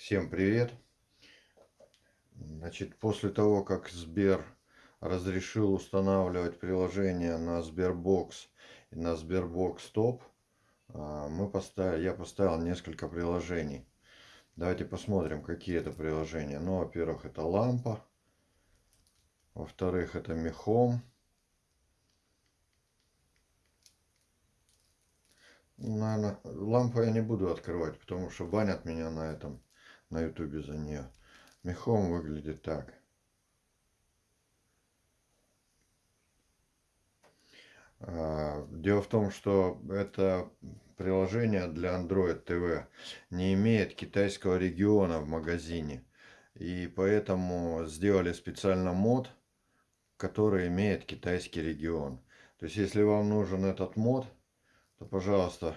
Всем привет! Значит, после того, как Сбер разрешил устанавливать приложение на Sberbox и на Sberbox Top, а, мы поставили, я поставил несколько приложений. Давайте посмотрим, какие это приложения. Ну, во-первых, это лампа. Во-вторых, это мехом. Наверное, лампу я не буду открывать, потому что банят меня на этом на ютубе за нее. Мехом выглядит так. А, дело в том, что это приложение для Android TV не имеет китайского региона в магазине. И поэтому сделали специально мод, который имеет китайский регион. То есть, если вам нужен этот мод, то, пожалуйста,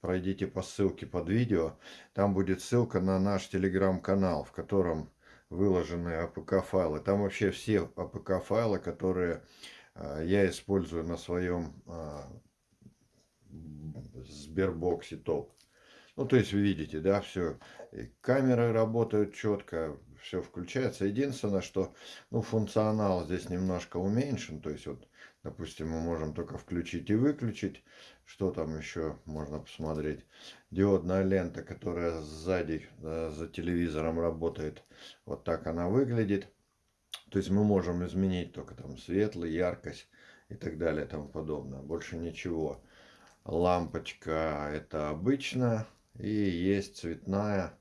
пройдите по ссылке под видео. Там будет ссылка на наш телеграм-канал, в котором выложены APK-файлы. Там вообще все APK-файлы, которые а, я использую на своем а, Сбербоксе топ. Ну, то есть вы видите, да, все. камеры работают четко, все включается. Единственное, что ну, функционал здесь немножко уменьшен. То есть вот Допустим, мы можем только включить и выключить. Что там еще можно посмотреть? Диодная лента, которая сзади за телевизором работает. Вот так она выглядит. То есть мы можем изменить только там светлый, яркость и так далее и тому подобное. Больше ничего. Лампочка это обычная. И есть цветная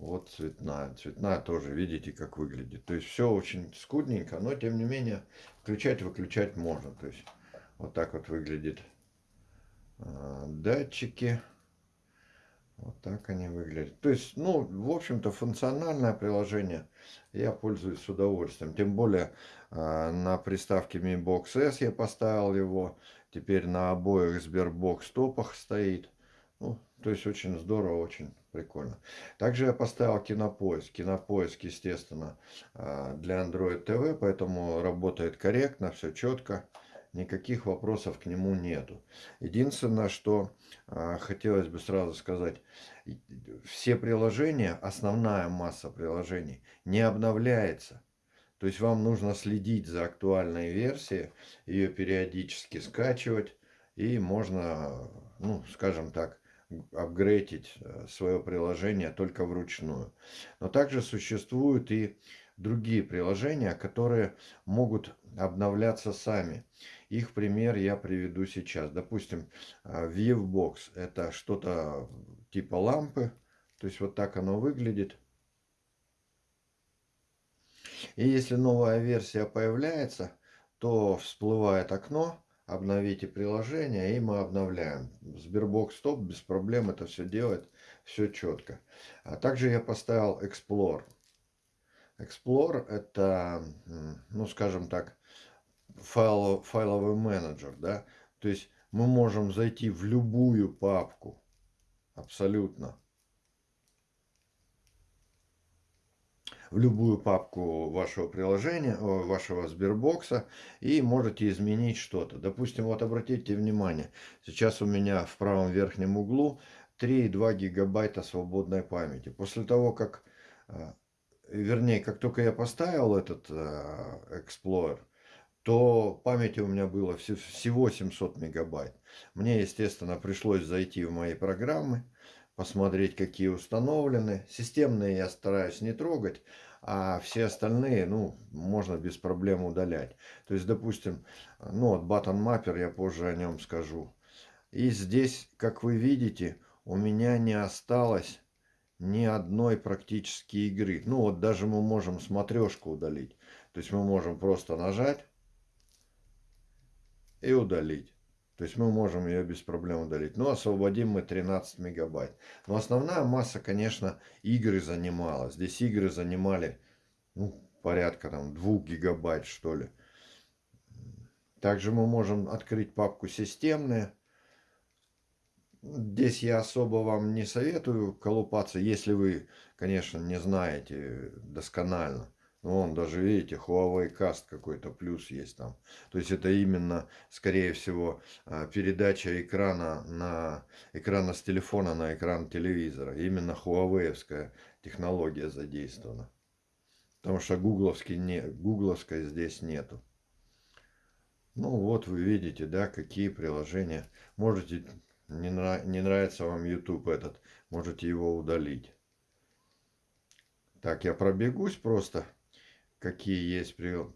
вот цветная. Цветная тоже, видите, как выглядит. То есть все очень скудненько, но тем не менее включать-выключать можно. То есть вот так вот выглядит э, датчики. Вот так они выглядят. То есть, ну, в общем-то, функциональное приложение я пользуюсь с удовольствием. Тем более э, на приставке Mi Box S я поставил его. Теперь на обоих Sberbox топах стоит. Ну, то есть очень здорово, очень прикольно. Также я поставил кинопоиск. Кинопоиск, естественно, а, для Android TV, поэтому работает корректно, все четко. Никаких вопросов к нему нету. Единственное, что а, хотелось бы сразу сказать, все приложения, основная масса приложений не обновляется. То есть вам нужно следить за актуальной версией, ее периодически скачивать, и можно, ну, скажем так, апгрейдить э, свое приложение только вручную. Но также существуют и другие приложения, которые могут обновляться сами. Их пример я приведу сейчас. Допустим, э, Viewbox это что-то типа лампы. То есть вот так оно выглядит. И если новая версия появляется, то всплывает окно, обновите приложение, и мы обновляем. Sberbox Top без проблем это все делает, все четко. А также я поставил Explore. Explore это, ну скажем так, файл, файловый менеджер, да, то есть мы можем зайти в любую папку, абсолютно, в любую папку вашего приложения, вашего Сбербокса и можете изменить что-то. Допустим, вот обратите внимание, сейчас у меня в правом верхнем углу 3,2 гигабайта свободной памяти. После того, как, э, вернее, как только я поставил этот э, Explorer, то памяти у меня было всего 700 мегабайт. Мне, естественно, пришлось зайти в мои программы, посмотреть, какие установлены. Системные я стараюсь не трогать, а все остальные, ну, можно без проблем удалять. То есть, допустим, ну, вот Button Mapper, я позже о нем скажу. И здесь, как вы видите, у меня не осталось ни одной практически игры. Ну, вот даже мы можем смотрешку удалить. То есть, мы можем просто нажать и удалить. То есть мы можем ее без проблем удалить. Но освободим мы 13 мегабайт. Но основная масса, конечно, игры занимала. Здесь игры занимали ну, порядка там 2 гигабайт, что ли. Также мы можем открыть папку системные. Здесь я особо вам не советую колупаться, если вы, конечно, не знаете досконально. Ну, вон даже, видите, Huawei Cast какой-то плюс есть там. То есть это именно, скорее всего, а, передача экрана на экрана с телефона на экран телевизора. Именно Huawei технология задействована. Потому что гугловский не, гугловской здесь нету. Ну вот вы видите, да, какие приложения. Можете, не, нрав, не нравится вам YouTube этот, можете его удалить. Так, я пробегусь просто какие есть